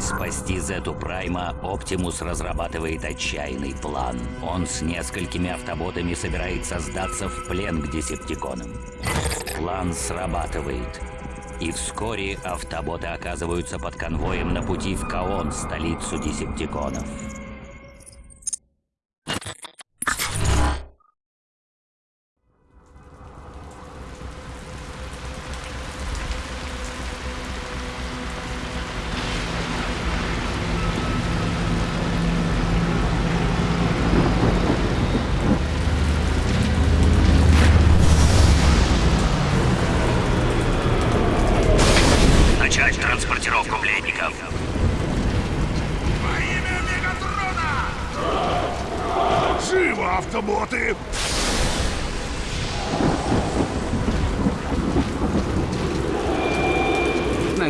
Пытаясь спасти Зету Прайма, Оптимус разрабатывает отчаянный план. Он с несколькими автоботами собирается сдаться в плен к десептиконам. План срабатывает. И вскоре автоботы оказываются под конвоем на пути в Каон, столицу десептиконов.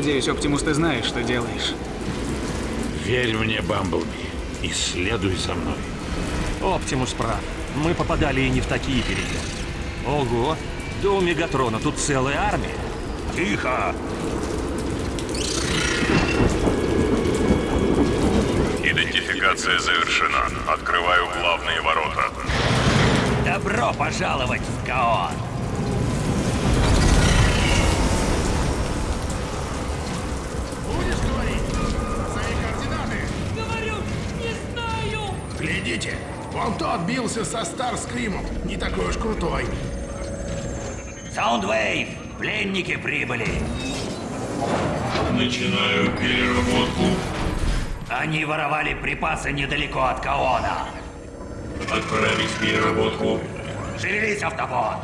Надеюсь, Оптимус, ты знаешь, что делаешь. Верь мне, Бамблби, и следуй за мной. Оптимус прав. Мы попадали и не в такие переделы. Ого, у Мегатрона тут целая армия. Тихо! Идентификация завершена. Открываю главные ворота. Добро пожаловать в Каон! Глядите! Вон тот бился со Старскримом. Не такой уж крутой. Саундвейв! Пленники прибыли! Начинаю переработку. Они воровали припасы недалеко от Каона. Отправить переработку. Шевелись, автобот!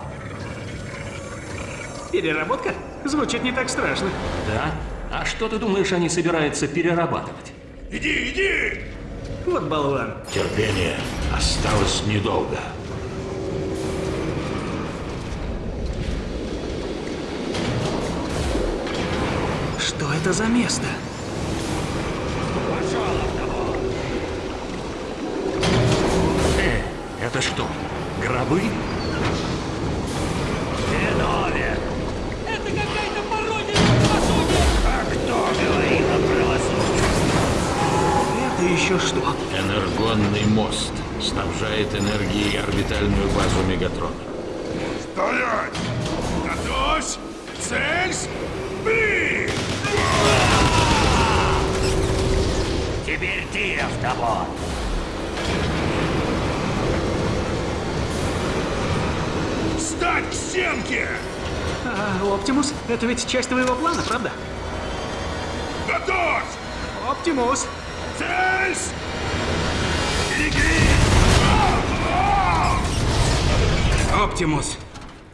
Переработка? Звучит не так страшно. Да? А что ты думаешь, они собираются перерабатывать? Иди, иди! Вот болван. Терпение осталось недолго. Что это за место? Э, это что, гробы? Еще что? Энергонный мост снабжает энергией орбитальную базу Мегатрона. Стоять! Готовься! Цель! Бей! Теперь ты, автобот! Встать к стенке! А, Оптимус, это ведь часть твоего плана, правда? Готовь! Оптимус! Оптимус.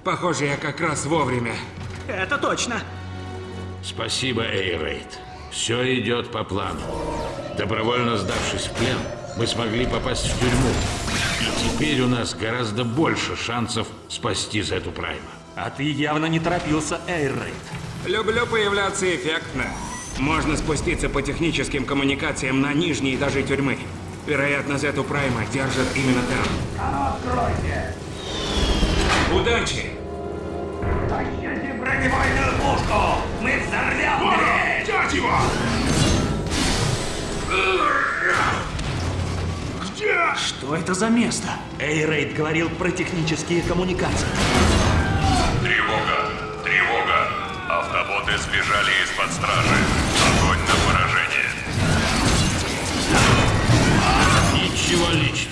Похоже, я как раз вовремя. Это точно. Спасибо, Эйрейд. Все идет по плану. Добровольно сдавшись в плен, мы смогли попасть в тюрьму. И теперь у нас гораздо больше шансов спасти Зету Прайма. А ты явно не торопился, Эйррейд. Люблю появляться эффектно. Можно спуститься по техническим коммуникациям на нижние этажи тюрьмы. Вероятно, Зету Прайма держат именно там. Откройте! Удачи! Тащите бронебойную пушку! Мы взорвем дверь! Взять его! Где? Что это за место? Эйррейд говорил про технические коммуникации. Тревога! Тревога! Автоботы сбежали из-под стражи. Ничего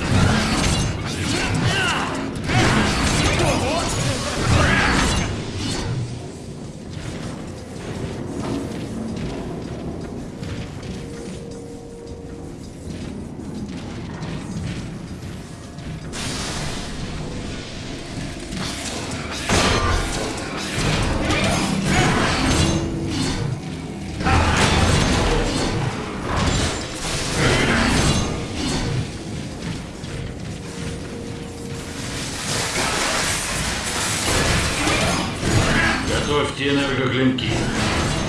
Готовьте энергоклинки.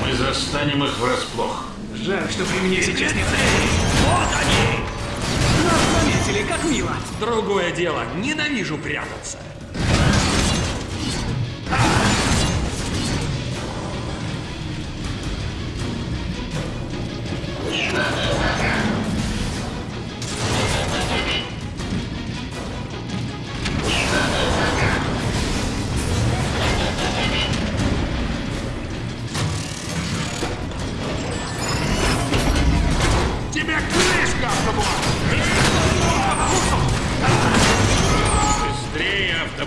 Мы застанем их врасплох. Жаль, что при мне сейчас нет Вот они! Нас заметили, как мило. Другое дело, ненавижу прятаться.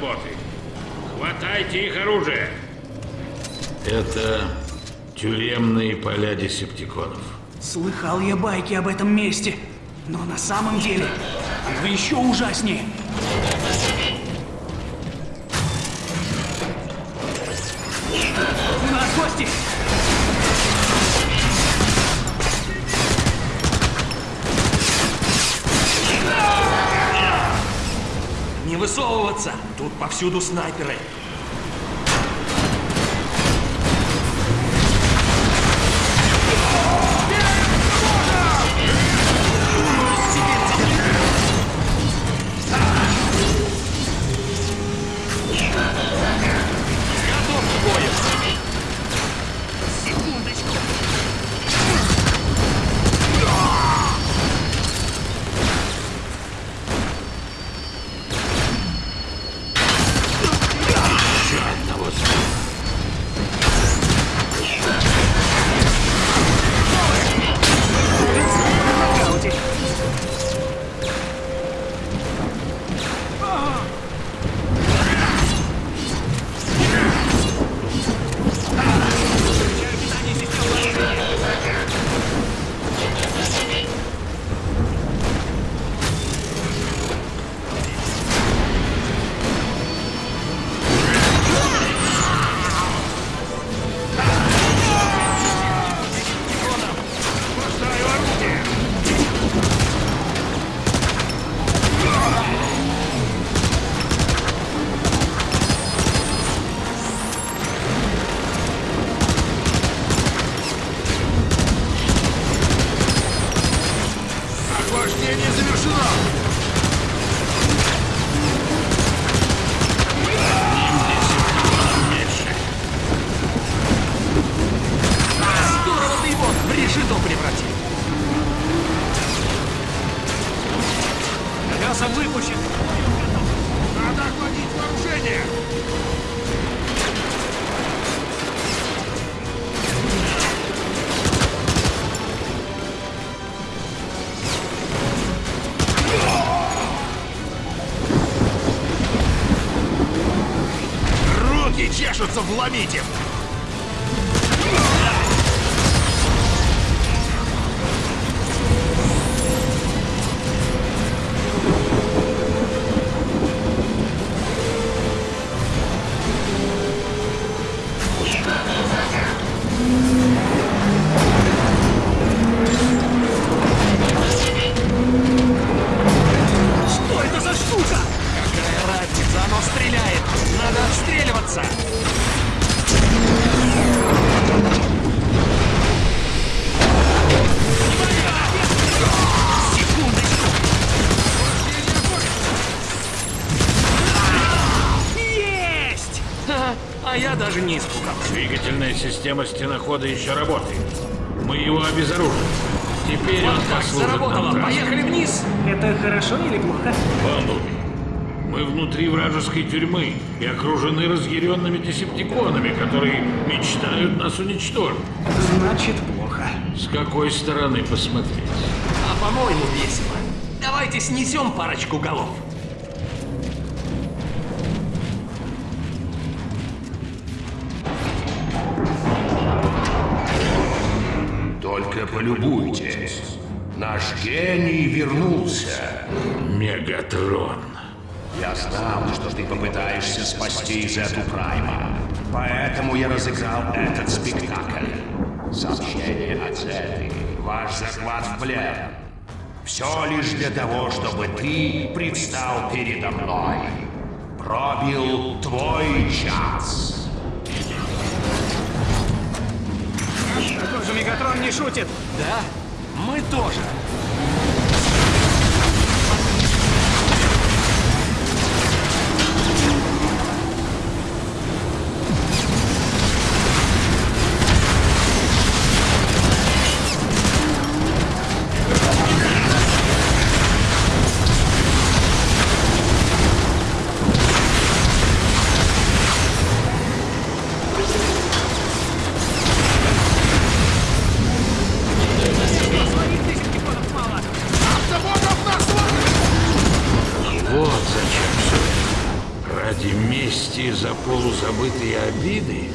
работы. Хватайте их оружие. Это тюремные поля десептиконов. Слыхал я байки об этом месте, но на самом деле вы еще ужаснее. Высовываться! Тут повсюду снайперы. Руки чешутся вломить им! Что оно стреляет! Надо отстреливаться! Секундочку! Есть! А я даже не испугался. Двигательная система стенохода еще работает. Мы его обезоружим. Теперь он Вот так, послужит нам заработало! Поехали вниз! Это хорошо или плохо? Бамблби, мы внутри вражеской тюрьмы и окружены разъяренными десептиконами, которые мечтают нас уничтожить. Значит, плохо. С какой стороны посмотреть? А по-моему, весело. Давайте снесем парочку голов. Только полюбуйтесь. Наш гений вернулся. Мегатрон. Я знал, что ты попытаешься спасти Зету Прайма. Поэтому я разыграл этот спектакль. Сообщение от Зеты. Ваш захват в плен. Все лишь для того, чтобы ты предстал передо мной. Пробил твой час. Похоже, Мегатрон не шутит. Да, мы тоже. Полузабытые обиды?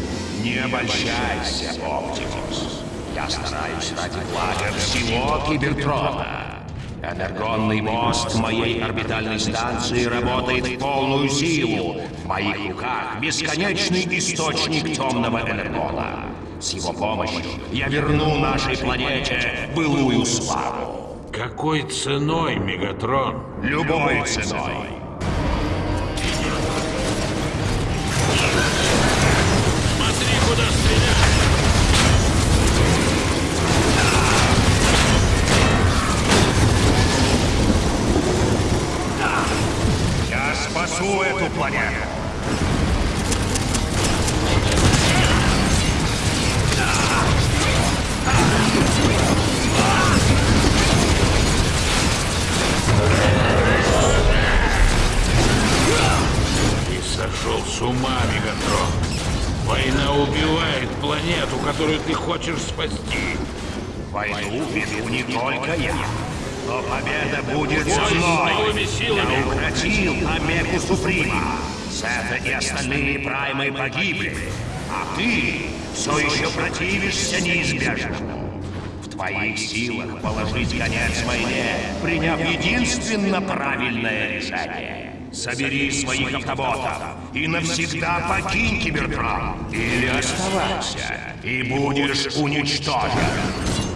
Не обольщайся, Оптимус. Я стараюсь ради блага всего Кибертрона. Энергонный мост моей орбитальной станции работает в полную силу. В моих руках бесконечный источник темного энергона. С его помощью я верну нашей планете былую славу. Какой ценой, Мегатрон? Любой ценой. Ты сошел с ума, Мегатрон. Война убивает планету, которую ты хочешь спасти. Войну веду не только я. Но победа будет со мной. Я укротил Омегу Суприма. Сета и остальные праймы погибли. А ты все еще противишься неизбежному. В твоих силах положить конец войне, приняв единственно правильное решение. Собери своих автоботов и навсегда покинь Кибертрон. Или оставайся, и будешь уничтожен.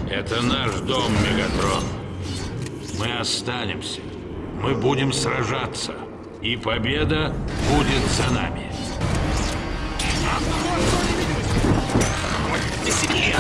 Это наш дом, Мегатрон. Мы останемся. Мы будем сражаться. И победа будет за нами. Веселье!